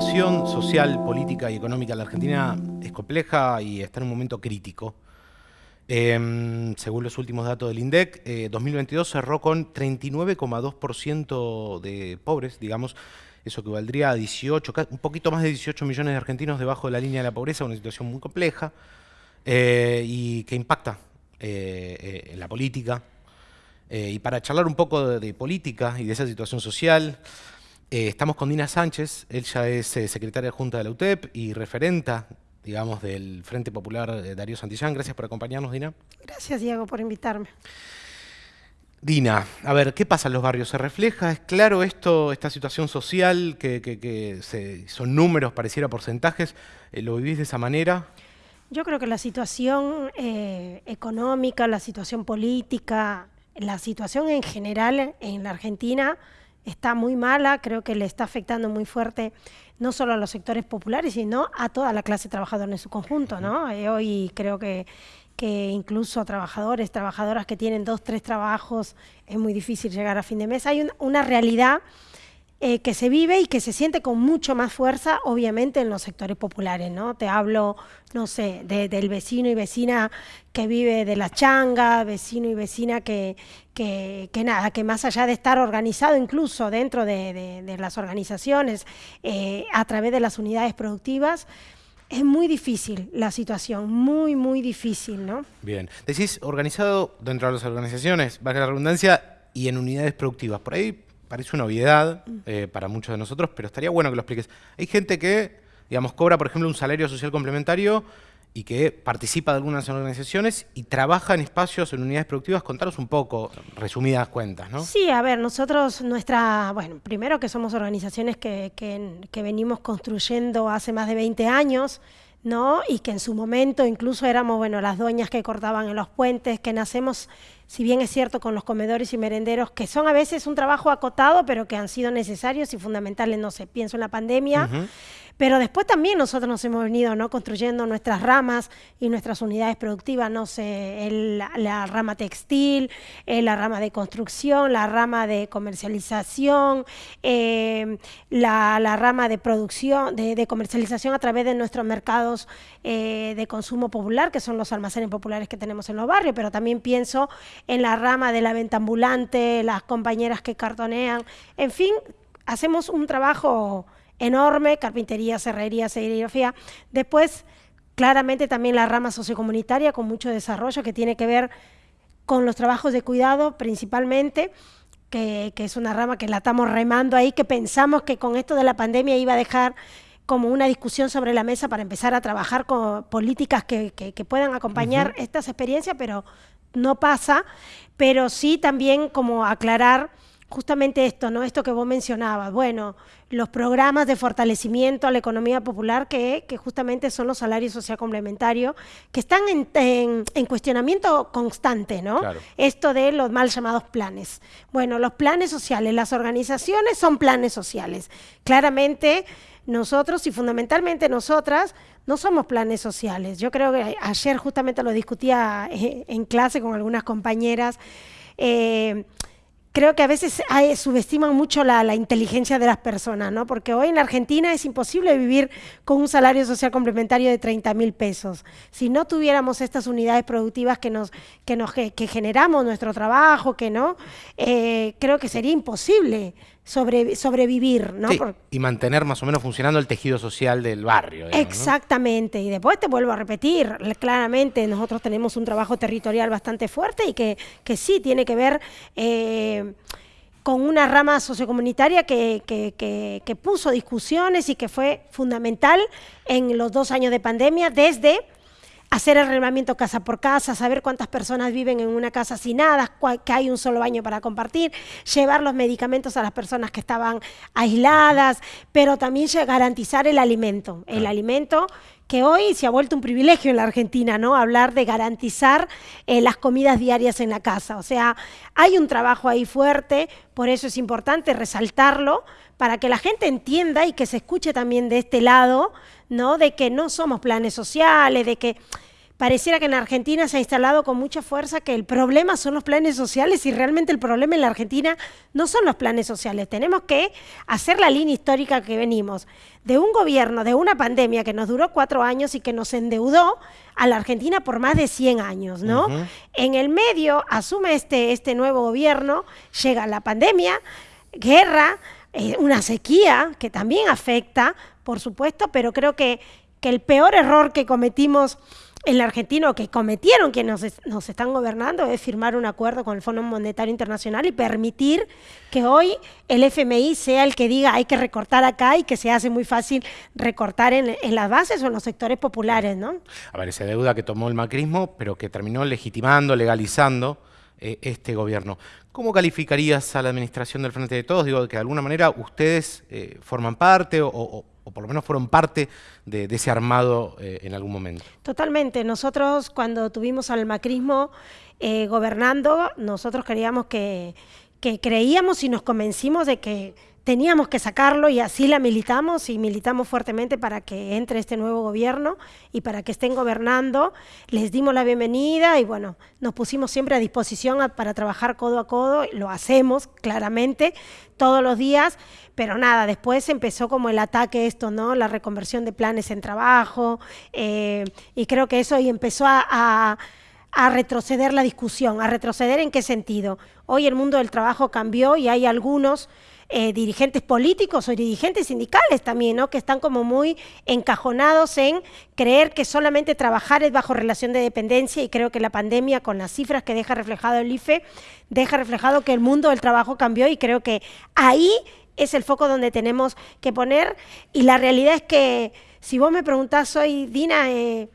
situación social, política y económica de la Argentina es compleja y está en un momento crítico. Em, según los últimos datos del INDEC, 2022 eh, cerró con 39,2% de pobres, digamos, eso equivaldría a 18, un poquito más de 18 millones de argentinos debajo de la línea de la pobreza, una situación muy compleja eh, y que impacta eh, en la política. y para charlar un poco de política y de esa situación social, eh, estamos con Dina Sánchez, ella es eh, secretaria junta de la UTEP y referenta, digamos, del Frente Popular de Darío Santillán. Gracias por acompañarnos, Dina. Gracias, Diego, por invitarme. Dina, a ver, ¿qué pasa en los barrios? ¿Se refleja? ¿Es claro esto, esta situación social, que, son números, pareciera porcentajes? Eh, ¿Lo vivís de esa manera? Yo creo que la situación económica, la situación política, la situación en general en la Argentina está muy mala, creo que le está afectando muy fuerte no solo a los sectores populares, sino a toda la clase trabajadora en su conjunto. ¿no? Eh, hoy creo que, que incluso trabajadores, trabajadoras que tienen dos, tres trabajos, es muy difícil llegar a fin de mes. Hay una realidad eh, que se vive y que se siente con mucho más fuerza, obviamente, en los sectores populares, ¿no? Te hablo, no sé, del vecino y vecina que vive de la changa, vecino y vecina que, que, nada, que más allá de estar organizado incluso dentro de, las organizaciones, eh, a través de las unidades productivas, es muy difícil la situación, muy, muy difícil, ¿no? Bien. Decís organizado dentro de las organizaciones, valga la redundancia, y en unidades productivas. Por ahí parece una obviedad eh, para muchos de nosotros, pero estaría bueno que lo expliques. Hay gente que, digamos, cobra, por ejemplo, un salario social complementario y que participa de algunas organizaciones y trabaja en espacios, en unidades productivas. Contaros un poco, resumidas cuentas, ¿no? Sí, a ver, nosotros, nuestra, bueno, primero que somos organizaciones que, que venimos construyendo hace más de 20 años, ¿no? Y que en su momento incluso éramos, bueno, las dueñas que cortaban en los puentes, que nacemos, si bien es cierto, con los comedores y merenderos, que son a veces un trabajo acotado, pero que han sido necesarios y fundamentales, no sé, pienso en la pandemia, pero después también nosotros nos hemos venido ¿no? construyendo nuestras ramas y nuestras unidades productivas, no sé, la, rama textil, eh, la rama de construcción, la rama de comercialización, eh, la, rama de producción, de, comercialización a través de nuestros mercados eh, de consumo popular, que son los almacenes populares que tenemos en los barrios, pero también pienso en la rama de la venta ambulante, las compañeras que cartonean, en fin, hacemos un trabajo enorme, carpintería, cerrería, serigrafía. Después, claramente también la rama sociocomunitaria con mucho desarrollo que tiene que ver con los trabajos de cuidado principalmente, que, es una rama que la estamos remando ahí, que pensamos que con esto de la pandemia iba a dejar como una discusión sobre la mesa para empezar a trabajar con políticas que, puedan acompañar estas experiencias, pero no pasa, pero sí también como aclarar justamente esto, ¿no? Esto que vos mencionabas, bueno, los programas de fortalecimiento a la economía popular que, que justamente son los salarios social complementarios, que están en, en, cuestionamiento constante, ¿no? Esto de los mal llamados planes. Bueno, los planes sociales, las organizaciones son planes sociales. Claramente nosotros y fundamentalmente nosotras no somos planes sociales. Yo creo que ayer justamente lo discutía eh, en clase con algunas compañeras. Eh, creo que a veces subestiman mucho la, inteligencia de las personas, ¿no? Porque hoy en Argentina es imposible vivir con un salario social complementario de 30 mil pesos. Si no tuviéramos estas unidades productivas que nos, que nos que, generamos nuestro trabajo, que no, eh, creo que sería imposible sobrevivir. ¿no? y mantener más o menos funcionando el tejido social del barrio. Exactamente, y después te vuelvo a repetir, claramente nosotros tenemos un trabajo territorial bastante fuerte y que, que sí tiene que ver... Eh, con una rama sociocomunitaria que, que, que, puso discusiones y que fue fundamental en los dos años de pandemia, desde hacer el reglamento casa por casa, saber cuántas personas viven en una casa sin nada, que hay un solo baño para compartir, llevar los medicamentos a las personas que estaban aisladas, pero también garantizar el alimento, el alimento que hoy se ha vuelto un privilegio en la Argentina, ¿no? Hablar de garantizar eh, las comidas diarias en la casa. O sea, hay un trabajo ahí fuerte, por eso es importante resaltarlo, para que la gente entienda y que se escuche también de este lado, ¿no? De que no somos planes sociales, de que pareciera que en Argentina se ha instalado con mucha fuerza que el problema son los planes sociales y realmente el problema en la Argentina no son los planes sociales. Tenemos que hacer la línea histórica que venimos de un gobierno, de una pandemia que nos duró cuatro años y que nos endeudó a la Argentina por más de 100 años, ¿no? En el medio asume este, este nuevo gobierno, llega la pandemia, guerra, eh, una sequía que también afecta, por supuesto, pero creo que, que el peor error que cometimos el argentino que cometieron quienes nos, nos, están gobernando es firmar un acuerdo con el Fondo Monetario Internacional y permitir que hoy el FMI sea el que diga hay que recortar acá y que se hace muy fácil recortar en, en las bases o en los sectores populares, ¿no? A ver, esa deuda que tomó el macrismo, pero que terminó legitimando, legalizando eh, este gobierno. ¿Cómo calificarías a la administración del Frente de Todos? Digo, que de alguna manera ustedes eh, forman parte o, o o por lo menos fueron parte de, ese armado eh, en algún momento. Totalmente. Nosotros cuando tuvimos al macrismo eh, gobernando, nosotros queríamos que, que creíamos y nos convencimos de que teníamos que sacarlo y así la militamos y militamos fuertemente para que entre este nuevo gobierno y para que estén gobernando. Les dimos la bienvenida y bueno, nos pusimos siempre a disposición para trabajar codo a codo, lo hacemos claramente todos los días, pero nada, después empezó como el ataque esto, ¿no? La reconversión de planes en trabajo eh, y creo que eso y empezó a a retroceder la discusión. ¿A retroceder en qué sentido? Hoy el mundo del trabajo cambió y hay algunos eh, dirigentes políticos o dirigentes sindicales también, ¿no? que están como muy encajonados en creer que solamente trabajar es bajo relación de dependencia y creo que la pandemia con las cifras que deja reflejado el IFE, deja reflejado que el mundo del trabajo cambió y creo que ahí es el foco donde tenemos que poner y la realidad es que si vos me preguntás hoy, Dina, eh,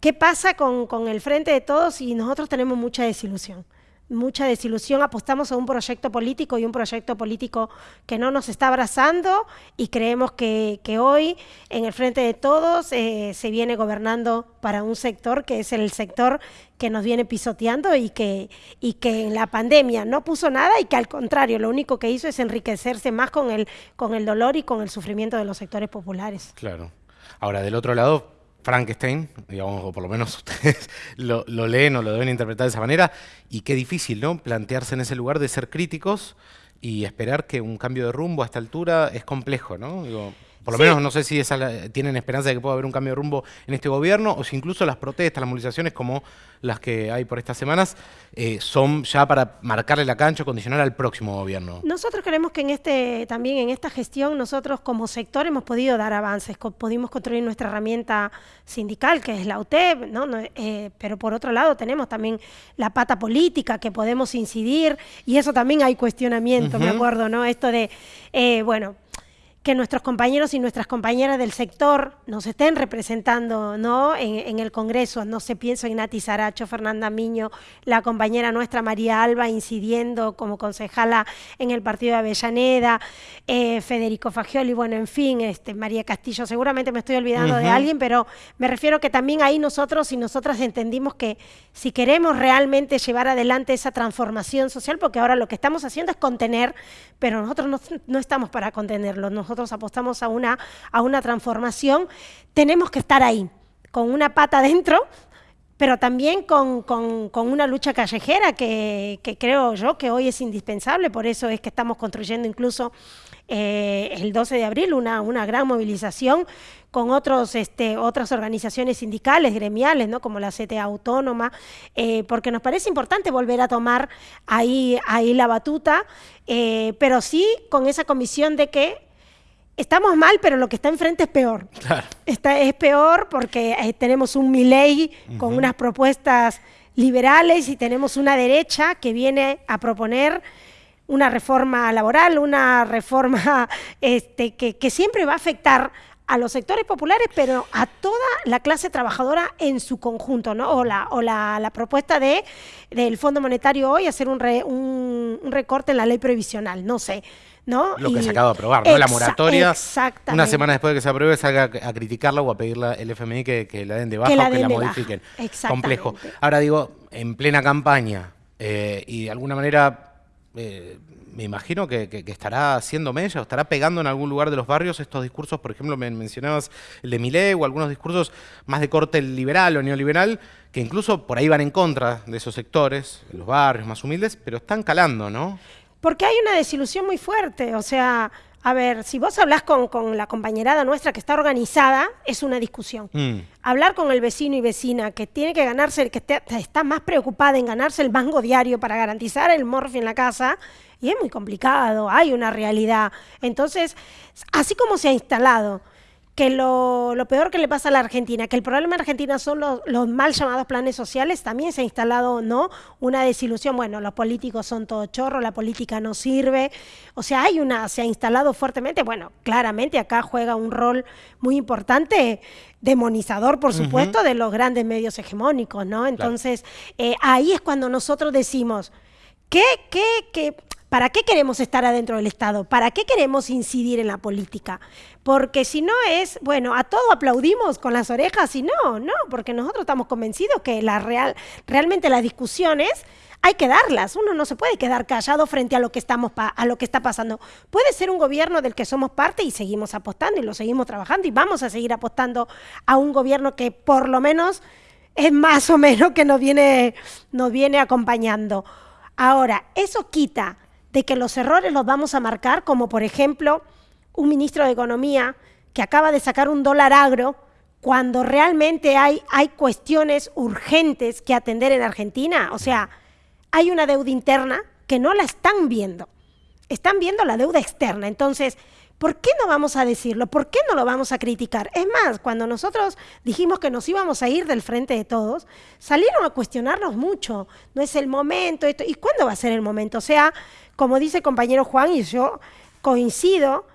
¿qué pasa con, con el frente de todos? Y nosotros tenemos mucha desilusión mucha desilusión, apostamos a un proyecto político y un proyecto político que no nos está abrazando y creemos que, hoy en el frente de todos eh, se viene gobernando para un sector que es el sector que nos viene pisoteando y que, y que en la pandemia no puso nada y que al contrario lo único que hizo es enriquecerse más con el, con el dolor y con el sufrimiento de los sectores populares. Claro. Ahora, del otro lado, Frankenstein, digamos, o por lo menos ustedes lo, lo, leen o lo deben interpretar de esa manera, y qué difícil, ¿no? Plantearse en ese lugar de ser críticos y esperar que un cambio de rumbo a esta altura es complejo, ¿no? Digo, por lo sí. menos no sé si esa, tienen esperanza de que pueda haber un cambio de rumbo en este gobierno o si incluso las protestas, las movilizaciones como las que hay por estas semanas eh, son ya para marcarle la cancha condicionar al próximo gobierno. Nosotros creemos que en este también en esta gestión nosotros como sector hemos podido dar avances, pudimos construir nuestra herramienta sindical que es la UTEP, ¿no? no eh, pero por otro lado tenemos también la pata política que podemos incidir y eso también hay cuestionamiento, uh -huh. me acuerdo, ¿no? Esto de, eh, bueno, que nuestros compañeros y nuestras compañeras del sector nos estén representando ¿no? en, en el Congreso. No se piensa en Nati Saracho, Fernanda Miño, la compañera nuestra María Alba incidiendo como concejala en el partido de Avellaneda, eh, Federico Fagioli, bueno, en fin, este, María Castillo, seguramente me estoy olvidando uh -huh. de alguien, pero me refiero que también ahí nosotros y nosotras entendimos que si queremos realmente llevar adelante esa transformación social, porque ahora lo que estamos haciendo es contener, pero nosotros no, no estamos para contenerlo, nosotros nosotros apostamos a una, a una transformación, tenemos que estar ahí, con una pata dentro, pero también con, con, una lucha callejera que, que, creo yo que hoy es indispensable, por eso es que estamos construyendo incluso eh, el 12 de abril una, una gran movilización con otros, este, otras organizaciones sindicales, gremiales, ¿no? como la CTA Autónoma, eh, porque nos parece importante volver a tomar ahí, ahí la batuta, eh, pero sí con esa comisión de que estamos mal, pero lo que está enfrente es peor. Claro. Está, es peor porque eh, tenemos un Milei uh -huh. con unas propuestas liberales y tenemos una derecha que viene a proponer una reforma laboral, una reforma este, que, que siempre va a afectar a los sectores populares, pero a toda la clase trabajadora en su conjunto, ¿no? O la, o la, la propuesta de, del Fondo Monetario hoy, hacer un, re, un, un recorte en la ley previsional, no sé. ¿No? Lo que y, se acaba de aprobar, ¿no? la moratoria, una semana después de que se apruebe, salga a criticarla o a pedirle al FMI que, que, la den de baja que o que la modifiquen. Complejo. Ahora digo, en plena campaña eh, y de alguna manera eh, me imagino que, estará haciendo mella o estará pegando en algún lugar de los barrios estos discursos, por ejemplo, me mencionabas el de Millet o algunos discursos más de corte liberal o neoliberal, que incluso por ahí van en contra de esos sectores, los barrios más humildes, pero están calando, ¿no? Porque hay una desilusión muy fuerte, o sea, a ver, si vos hablas con, la compañerada nuestra que está organizada, es una discusión. Mm. Hablar con el vecino y vecina que tiene que ganarse, que está más preocupada en ganarse el mango diario para garantizar el morfi en la casa, y es muy complicado, hay una realidad. Entonces, así como se ha instalado que lo, peor que le pasa a la Argentina, que el problema en Argentina son los, mal llamados planes sociales, también se ha instalado no una desilusión, bueno, los políticos son todo chorro, la política no sirve, o sea, hay una, se ha instalado fuertemente, bueno, claramente acá juega un rol muy importante, demonizador, por supuesto, de los grandes medios hegemónicos, ¿no? Entonces, eh, ahí es cuando nosotros decimos, ¿qué, qué, qué? ¿Para qué queremos estar adentro del Estado? ¿Para qué queremos incidir en la política? Porque si no es, bueno, a todo aplaudimos con las orejas y no, no, porque nosotros estamos convencidos que la real, realmente las discusiones hay que darlas. Uno no se puede quedar callado frente a lo que estamos a lo que está pasando. Puede ser un gobierno del que somos parte y seguimos apostando y lo seguimos trabajando y vamos a seguir apostando a un gobierno que por lo menos es más o menos que nos viene, nos viene acompañando. Ahora, eso quita de que los errores los vamos a marcar, como por ejemplo un ministro de Economía que acaba de sacar un dólar agro cuando realmente hay, hay cuestiones urgentes que atender en Argentina. O sea, hay una deuda interna que no la están viendo. Están viendo la deuda externa. Entonces, ¿por qué no vamos a decirlo? ¿Por qué no lo vamos a criticar? Es más, cuando nosotros dijimos que nos íbamos a ir del frente de todos, salieron a cuestionarnos mucho. No es el momento, esto. ¿y cuándo va a ser el momento? O sea, como dice el compañero Juan, y yo coincido,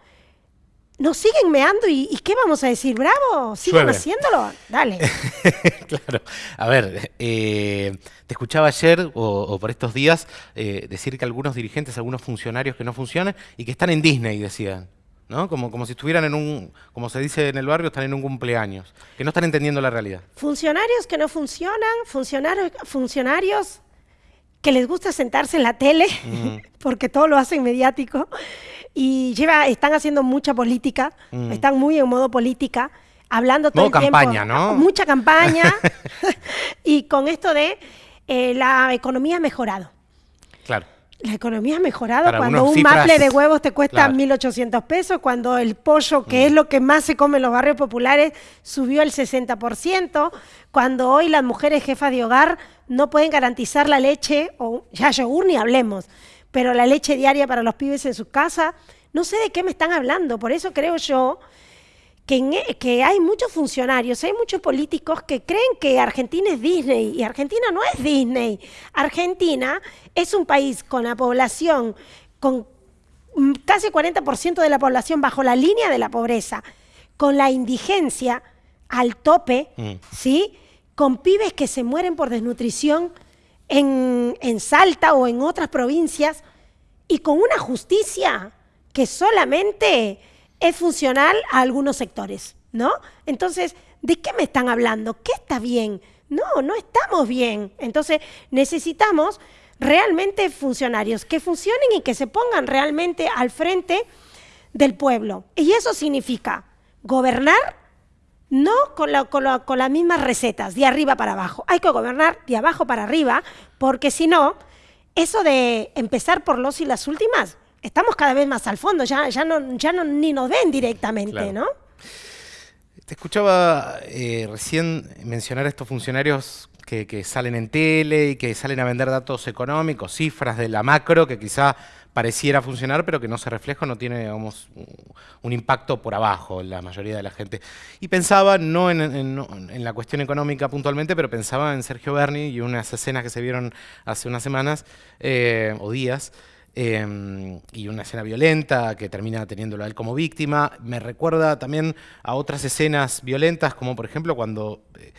nos siguen meando y, ¿qué vamos a decir? ¡Bravo! ¿Siguen haciéndolo? Dale. claro. A ver, eh, te escuchaba ayer o, por estos días eh, decir que algunos dirigentes, algunos funcionarios que no funcionan y que están en Disney, decían. ¿no? Como, como si estuvieran en un, como se dice en el barrio, están en un cumpleaños, que no están entendiendo la realidad. Funcionarios que no funcionan, funcionarios, funcionarios que les gusta sentarse en la tele, mm. porque todo lo hacen mediático, y lleva, están haciendo mucha política, mm. están muy en modo política, hablando todo el campaña, ¿no? Mucha campaña, y con esto de eh, la economía ha mejorado. Claro. La economía ha mejorado cuando un maple de huevos te cuesta 1.800 pesos, cuando el pollo, que mm. es lo que más se come en los barrios populares, subió el 60%, cuando hoy las mujeres jefas de hogar no pueden garantizar la leche, o ya yogur ni hablemos, pero la leche diaria para los pibes en su casa, no sé de qué me están hablando, por eso creo yo e, que, hay muchos funcionarios, hay muchos políticos que creen que Argentina es Disney y Argentina no es Disney. Argentina es un país con la población, con casi 40% de la población bajo la línea de la pobreza, con la indigencia al tope, mm. ¿sí? Con pibes que se mueren por desnutrición en, Salta o en otras provincias y con una justicia que solamente es funcional a algunos sectores, ¿no? Entonces, ¿de qué me están hablando? ¿Qué está bien? No, no estamos bien. Entonces, necesitamos realmente funcionarios que funcionen y que se pongan realmente al frente del pueblo. Y eso significa gobernar no con, con las mismas recetas, de arriba para abajo. Hay que gobernar de abajo para arriba, porque si no, eso de empezar por los y las últimas estamos cada vez más al fondo, ya, ya, no, ya no, ni nos ven directamente, ¿no? Te escuchaba eh, recién mencionar a estos funcionarios que, que, salen en tele y que salen a vender datos económicos, cifras de la macro, que quizá pareciera funcionar, pero que no se refleja, no tiene digamos, un impacto por abajo en la mayoría de la gente. Y pensaba, no en, la cuestión económica puntualmente, pero pensaba en Sergio Berni y unas escenas que se vieron hace unas semanas eh, o días, Em, y una escena violenta que termina teniéndolo a él como víctima. Me recuerda también a otras escenas violentas, como por ejemplo cuando eh,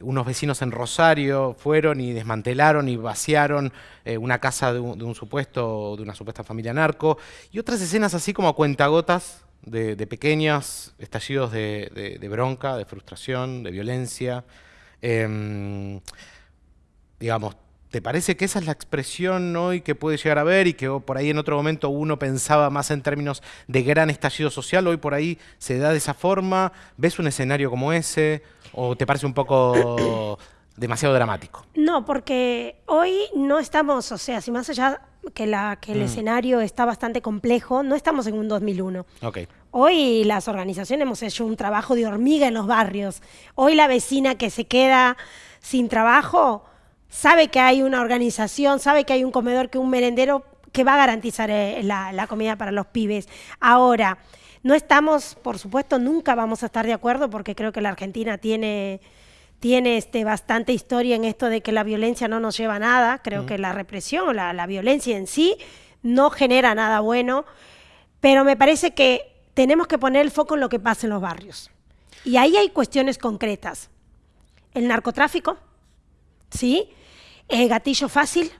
unos vecinos en Rosario fueron y desmantelaron y vaciaron eh, una casa de un, supuesto, de una supuesta familia narco, y otras escenas así como a cuentagotas de, de pequeños estallidos de, bronca, de frustración, de violencia. Em, digamos, ¿Te parece que esa es la expresión hoy que puede llegar a ver y que por ahí en otro momento uno pensaba más en términos de gran estallido social? ¿Hoy por ahí se da de esa forma? ¿Ves un escenario como ese? ¿O te parece un poco demasiado dramático? No, porque hoy no estamos, o sea, si más allá que, la, que el mm. escenario está bastante complejo, no estamos en un 2001. Okay. Hoy las organizaciones hemos hecho un trabajo de hormiga en los barrios. Hoy la vecina que se queda sin trabajo sabe que hay una organización, sabe que hay un comedor, que un merendero que va a garantizar eh, la, comida para los pibes. Ahora, no estamos, por supuesto, nunca vamos a estar de acuerdo porque creo que la Argentina tiene, tiene este, bastante historia en esto de que la violencia no nos lleva a nada. Creo que la represión o la, la violencia en sí no genera nada bueno, pero me parece que tenemos que poner el foco en lo que pasa en los barrios. Y ahí hay cuestiones concretas. El narcotráfico, ¿sí? El gatillo fácil,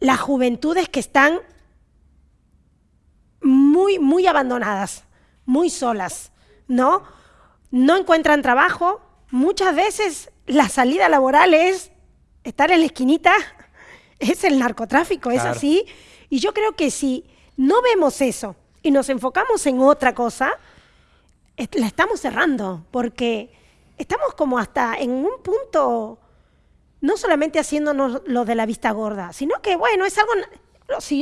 las juventudes que están muy, muy abandonadas, muy solas, ¿no? No encuentran trabajo. Muchas veces la salida laboral es estar en la esquinita, es el narcotráfico, es así. Y yo creo que si no vemos eso y nos enfocamos en otra cosa, la estamos cerrando, porque estamos como hasta en un punto no solamente haciéndonos lo de la vista gorda, sino que, bueno, es algo,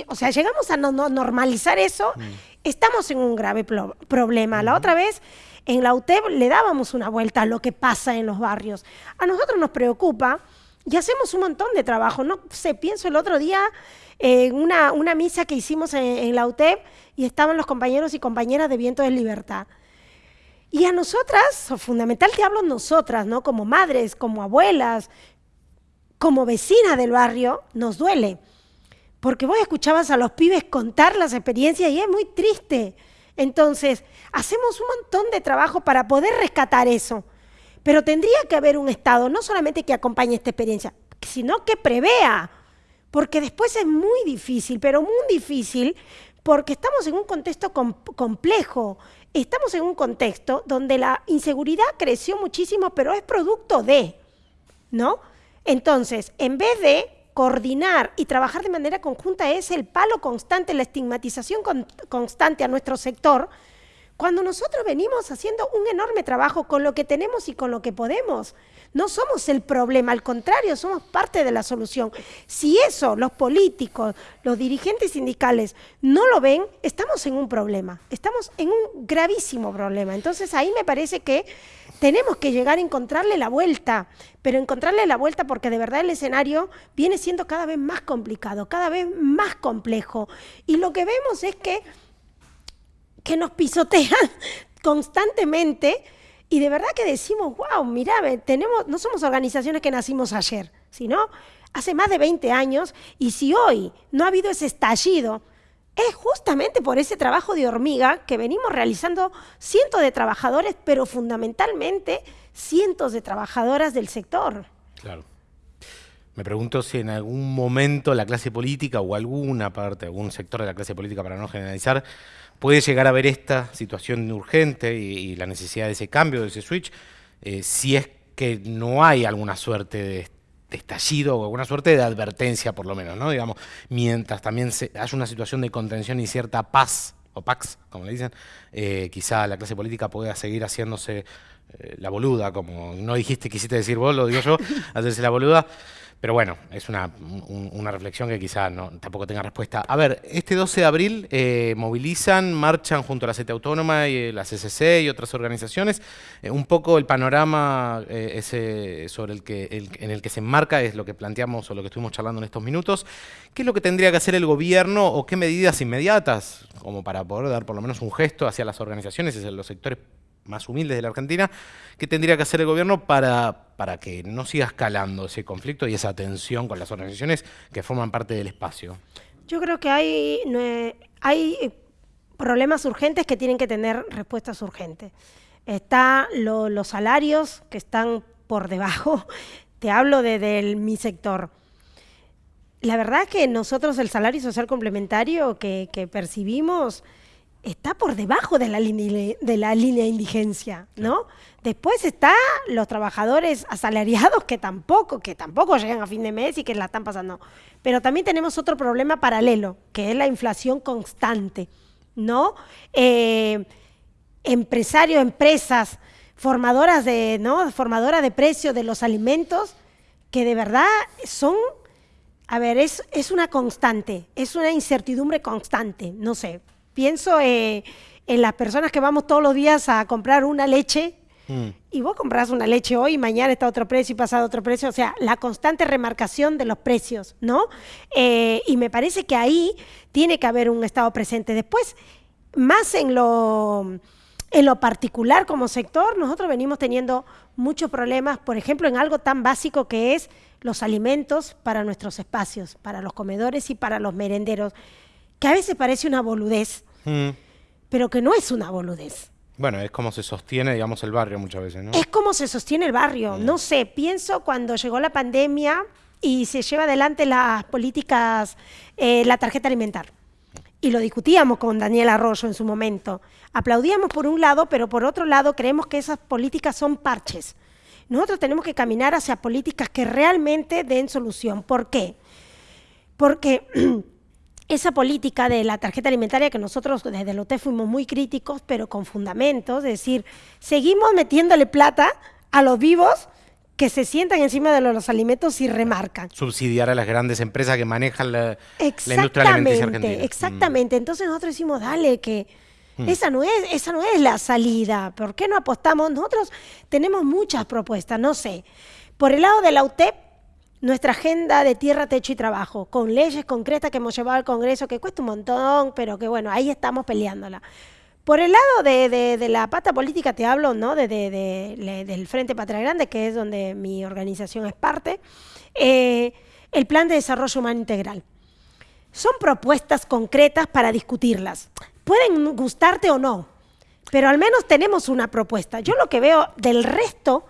o sea, llegamos a normalizar eso, mm. estamos en un grave problema. La otra vez, en la UTEP le dábamos una vuelta a lo que pasa en los barrios. A nosotros nos preocupa y hacemos un montón de trabajo. No sé, pienso el otro día en una, una misa que hicimos en, en la UTEP y estaban los compañeros y compañeras de Viento de Libertad. Y a nosotras, fundamental te hablo nosotras, ¿no? Como madres, como abuelas, como vecina del barrio, nos duele. Porque vos escuchabas a los pibes contar las experiencias y es muy triste. Entonces, hacemos un montón de trabajo para poder rescatar eso. Pero tendría que haber un Estado, no solamente que acompañe esta experiencia, sino que prevea. Porque después es muy difícil, pero muy difícil, porque estamos en un contexto complejo. Estamos en un contexto donde la inseguridad creció muchísimo, pero es producto de, ¿no? Entonces, en vez de coordinar y trabajar de manera conjunta es el palo constante, la estigmatización constante a nuestro sector, cuando nosotros venimos haciendo un enorme trabajo con lo que tenemos y con lo que podemos. No somos el problema, al contrario, somos parte de la solución. Si eso los políticos, los dirigentes sindicales no lo ven, estamos en un problema, estamos en un gravísimo problema. Entonces ahí me parece que tenemos que llegar a encontrarle la vuelta, pero encontrarle la vuelta porque de verdad el escenario viene siendo cada vez más complicado, cada vez más complejo. Y lo que vemos es que, que nos pisotean constantemente y de verdad que decimos, wow, mira, tenemos, no somos organizaciones que nacimos ayer, sino hace más de 20 años y si hoy no ha habido ese estallido, es justamente por ese trabajo de hormiga que venimos realizando cientos de trabajadores, pero fundamentalmente cientos de trabajadoras del sector. Claro. Me pregunto si en algún momento la clase política o alguna parte, algún sector de la clase política, para no generalizar, puede llegar a ver esta situación urgente y, la necesidad de ese cambio, de ese switch, eh, si es que no hay alguna suerte de estallido o alguna suerte de advertencia, por lo menos, ¿no? Digamos, mientras también se, haya una situación de contención y cierta paz, o pax, como le dicen, eh, quizá la clase política pueda seguir haciéndose eh, la boluda, como no dijiste, quisiste decir vos, lo digo yo, hacerse la boluda. Pero bueno, es una, reflexión que quizá tampoco tenga respuesta. A ver, este 12 de abril eh, movilizan, marchan junto a la CETE Autónoma y la CCC y otras organizaciones. Eh, un poco el panorama eh, sobre el que, en el que se enmarca es lo que planteamos o lo que estuvimos charlando en estos minutos. ¿Qué es lo que tendría que hacer el gobierno o qué medidas inmediatas, como para poder dar por lo menos un gesto hacia las organizaciones, hacia los sectores más humildes de la Argentina, ¿qué tendría que hacer el gobierno para, para que no siga escalando ese conflicto y esa tensión con las organizaciones que forman parte del espacio? Yo creo que hay, hay eh, problemas urgentes que tienen que tener respuestas urgentes. Está los salarios que están por debajo, te hablo de, mi sector. La verdad es que nosotros el salario social complementario que percibimos está por debajo de la línea de, la línea de indigencia, ¿no? Después está los trabajadores asalariados que tampoco, que tampoco llegan a fin de mes y que la están pasando. Pero también tenemos otro problema paralelo, que es la inflación constante, ¿no? Eh, empresarios, empresas, formadoras de, ¿no? Formadoras de precios de los alimentos, que de verdad son, a ver, es, es una constante, es una incertidumbre constante, no sé, pienso eh, en las personas que vamos todos los días a comprar una leche mm. y vos compras una leche hoy y mañana está otro precio y pasado otro precio. O sea, la constante remarcación de los precios, ¿no? Eh, y me parece que ahí tiene que haber un Estado presente. Después, más en lo, en lo particular como sector, nosotros venimos teniendo muchos problemas, por ejemplo, en algo tan básico que es los alimentos para nuestros espacios, para los comedores y para los merenderos que a veces parece una boludez, mm. pero que no es una boludez. Bueno, es como se sostiene, digamos, el barrio muchas veces, ¿no? Es como se sostiene el barrio. Mm. No sé, pienso cuando llegó la pandemia y se lleva adelante las políticas, eh, la tarjeta alimentar. Y lo discutíamos con Daniel Arroyo en su momento. Aplaudíamos por un lado, pero por otro lado creemos que esas políticas son parches. Nosotros tenemos que caminar hacia políticas que realmente den solución. ¿Por qué? Porque esa política de la tarjeta alimentaria que nosotros desde el OTE fuimos muy críticos, pero con fundamentos, es decir, seguimos metiéndole plata a los vivos que se sientan encima de los, alimentos y remarcan. Subsidiar a las grandes empresas que manejan la, industria alimenticia argentina. Exactamente, entonces nosotros decimos, dale, que mm. esa, no es, esa no es la salida, ¿por qué no apostamos? Nosotros tenemos muchas propuestas, no sé, por el lado de la UTEP, nuestra agenda de tierra, techo y trabajo, con leyes concretas que hemos llevado al Congreso, que cuesta un montón, pero que bueno, ahí estamos peleándola. Por el lado de, la pata política te hablo, ¿no? De, del Frente Patria Grande, que es donde mi organización es parte, eh, el Plan de Desarrollo Humano Integral. Son propuestas concretas para discutirlas. Pueden gustarte o no, pero al menos tenemos una propuesta. Yo lo que veo del resto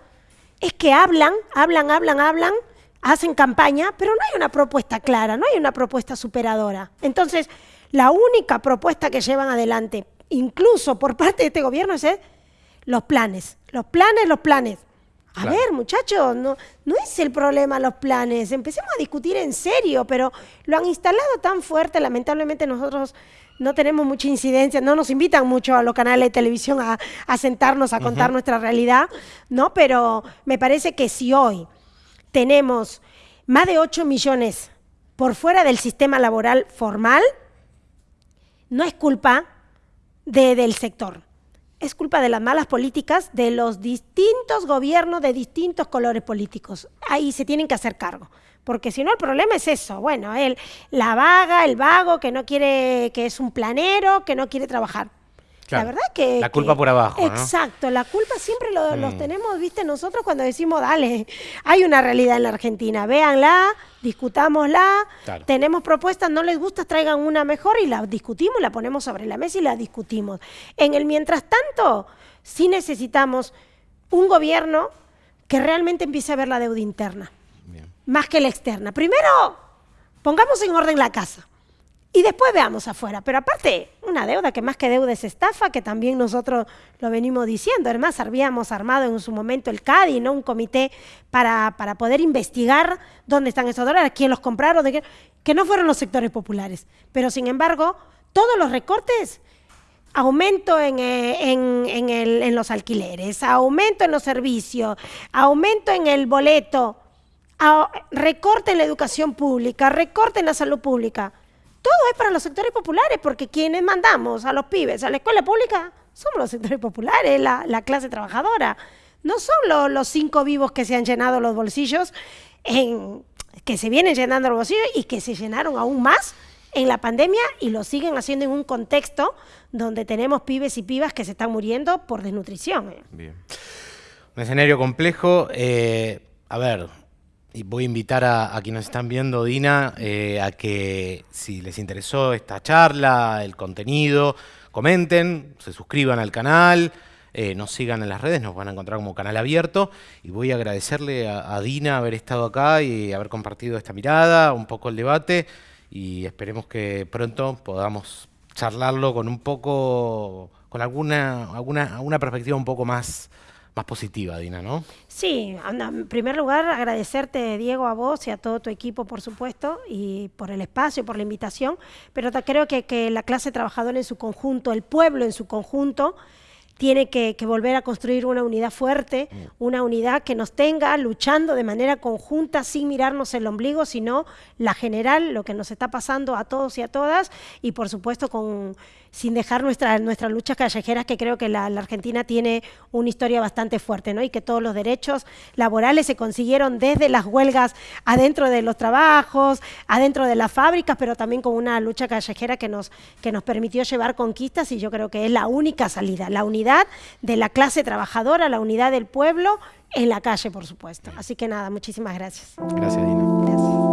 es que hablan, hablan, hablan, hablan, hacen campaña, pero no hay una propuesta clara, no hay una propuesta superadora. Entonces, la única propuesta que llevan adelante, incluso por parte de este gobierno, es los planes, los planes, los planes. A ver, muchachos, no, no es el problema los planes. Empecemos a discutir en serio, pero lo han instalado tan fuerte. Lamentablemente nosotros no tenemos mucha incidencia, no nos invitan mucho a los canales de televisión a, sentarnos a contar nuestra realidad, ¿no? Pero me parece que si hoy tenemos más de 8 millones por fuera del sistema laboral formal, no es culpa del sector, es culpa de las malas políticas de los distintos gobiernos de distintos colores políticos. Ahí se tienen que hacer cargo. Porque si no, el problema es eso. Bueno, el, la vaga, el vago que no quiere, que es un planero, que no quiere trabajar la verdad que... La culpa por abajo. Exacto, la culpa siempre lo, los mm. tenemos, viste, nosotros cuando decimos, dale, hay una realidad en la Argentina, véanla, discutámosla, tenemos propuestas, no les gusta, traigan una mejor y la discutimos, la ponemos sobre la mesa y la discutimos. En el mientras tanto, sí necesitamos un gobierno que realmente empiece a ver la deuda interna, más que la externa. Primero, pongamos en orden la casa. Y después veamos afuera. Pero aparte, una deuda que más que deuda es estafa, que también nosotros lo venimos diciendo. Además, habíamos armado en su momento el CADI, ¿no? Un comité para, para poder investigar dónde están esos dólares, quién los compraron, que no fueron los sectores populares. Pero sin embargo, todos los recortes aumento en, eh, en, en, los alquileres, aumento en los servicios, aumento en el boleto, recorte en la educación pública, recorte en la salud pública todo es para los sectores populares, porque quienes mandamos a los pibes a la escuela pública somos los sectores populares, la, clase trabajadora. No son los cinco vivos que se han llenado los bolsillos, en, que se vienen llenando los bolsillos y que se llenaron aún más en la pandemia y lo siguen haciendo en un contexto donde tenemos pibes y pibas que se están muriendo por desnutrición. ¿eh? Bien. Un escenario complejo. Eh, a ver, y voy a invitar a, quienes están viendo, Dina, eh, a que si les interesó esta charla, el contenido, comenten, se suscriban al canal, eh, nos sigan en las redes, nos van a encontrar como canal abierto. Y voy a agradecerle a, a Dina haber estado acá y haber compartido esta mirada, un poco el debate. Y esperemos que pronto podamos charlarlo con un poco, con alguna, alguna, alguna perspectiva un poco más, más positiva, Dina, ¿no? Sí, en primer lugar agradecerte, Diego, a vos y a todo tu equipo, por supuesto, y por el espacio, por la invitación, pero creo que, que la clase trabajadora en su conjunto, el pueblo en su conjunto, tiene que, volver a construir una unidad fuerte, mm. una unidad que nos tenga luchando de manera conjunta, sin mirarnos el ombligo, sino la general, lo que nos está pasando a todos y a todas, y por supuesto con sin dejar nuestra, nuestras luchas callejeras, que creo que la, Argentina tiene una historia bastante fuerte, ¿no? Y que todos los derechos laborales se consiguieron desde las huelgas adentro de los trabajos, adentro de las fábricas, pero también con una lucha callejera que nos, que nos permitió llevar conquistas y yo creo que es la única salida, la unidad de la clase trabajadora, la unidad del pueblo en la calle, por supuesto. Así que nada, muchísimas gracias. Gracias, Dina.